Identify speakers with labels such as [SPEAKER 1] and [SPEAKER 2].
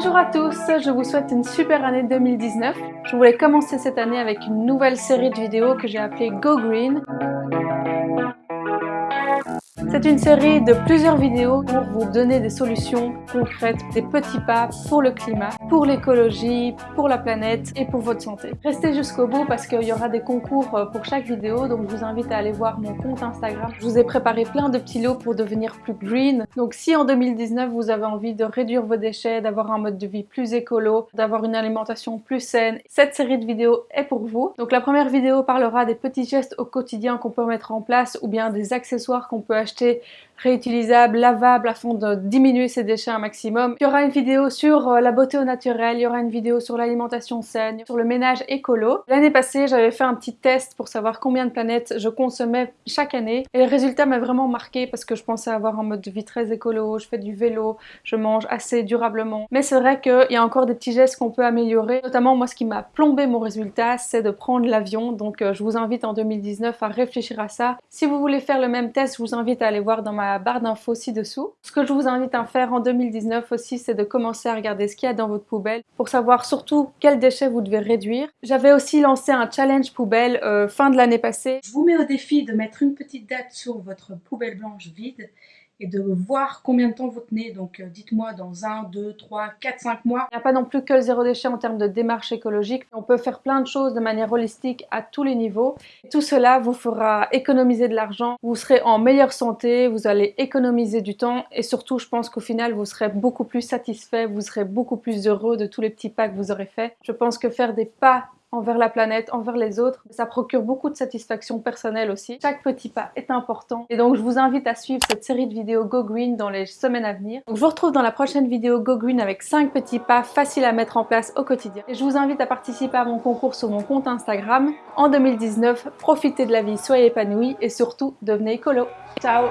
[SPEAKER 1] Bonjour à tous, je vous souhaite une super année 2019. Je voulais commencer cette année avec une nouvelle série de vidéos que j'ai appelée Go Green. C'est une série de plusieurs vidéos pour vous donner des solutions concrètes, des petits pas pour le climat, pour l'écologie, pour la planète et pour votre santé. Restez jusqu'au bout parce qu'il y aura des concours euh, pour chaque vidéo, donc je vous invite à aller voir mon compte Instagram. Je vous ai préparé plein de petits lots pour devenir plus green. Donc si en 2019 vous avez envie de réduire vos déchets, d'avoir un mode de vie plus écolo, d'avoir une alimentation plus saine, cette série de vidéos est pour vous. Donc la première vidéo parlera des petits gestes au quotidien qu'on peut mettre en place ou bien des accessoires qu'on peut acheter réutilisable, lavable afin de diminuer ses déchets un maximum. Il y aura une vidéo sur euh, la beauté au naturel, il y aura une vidéo sur l'alimentation saine, sur le ménage écolo. L'année passée, j'avais fait un petit test pour savoir combien de planètes je consommais chaque année et le résultat m'a vraiment marqué parce que je pensais avoir un mode de vie très écolo, je fais du vélo, je mange assez durablement. Mais c'est vrai qu'il y a encore des petits gestes qu'on peut améliorer. Notamment, moi, ce qui m'a plombé mon résultat, c'est de prendre l'avion. Donc, euh, je vous invite en 2019 à réfléchir à ça. Si vous voulez faire le même test, je vous invite à aller voir dans ma barre d'infos ci-dessous. Ce que je vous invite à faire en 2019 aussi, c'est de commencer à regarder ce qu'il y a dans votre poubelle pour savoir surtout quels déchets vous devez réduire. J'avais aussi lancé un challenge poubelle euh, fin de l'année passée.
[SPEAKER 2] Je vous mets au défi de mettre une petite date sur votre poubelle blanche vide et de voir combien de temps vous tenez. Donc euh, dites-moi dans 1, 2, 3, 4, 5 mois.
[SPEAKER 1] Il n'y a pas non plus que le zéro déchet en termes de démarche écologique. On peut faire plein de choses de manière holistique à tous les niveaux. Tout cela vous fera économiser de l'argent, vous serez en meilleure santé, vous allez économiser du temps et surtout je pense qu'au final vous serez beaucoup plus satisfait, vous serez beaucoup plus heureux de tous les petits pas que vous aurez fait. Je pense que faire des pas envers la planète, envers les autres. Ça procure beaucoup de satisfaction personnelle aussi. Chaque petit pas est important. Et donc je vous invite à suivre cette série de vidéos Go Green dans les semaines à venir. Donc je vous retrouve dans la prochaine vidéo Go Green avec 5 petits pas faciles à mettre en place au quotidien. Et je vous invite à participer à mon concours sur mon compte Instagram. En 2019, profitez de la vie, soyez épanouis et surtout devenez écolo. Ciao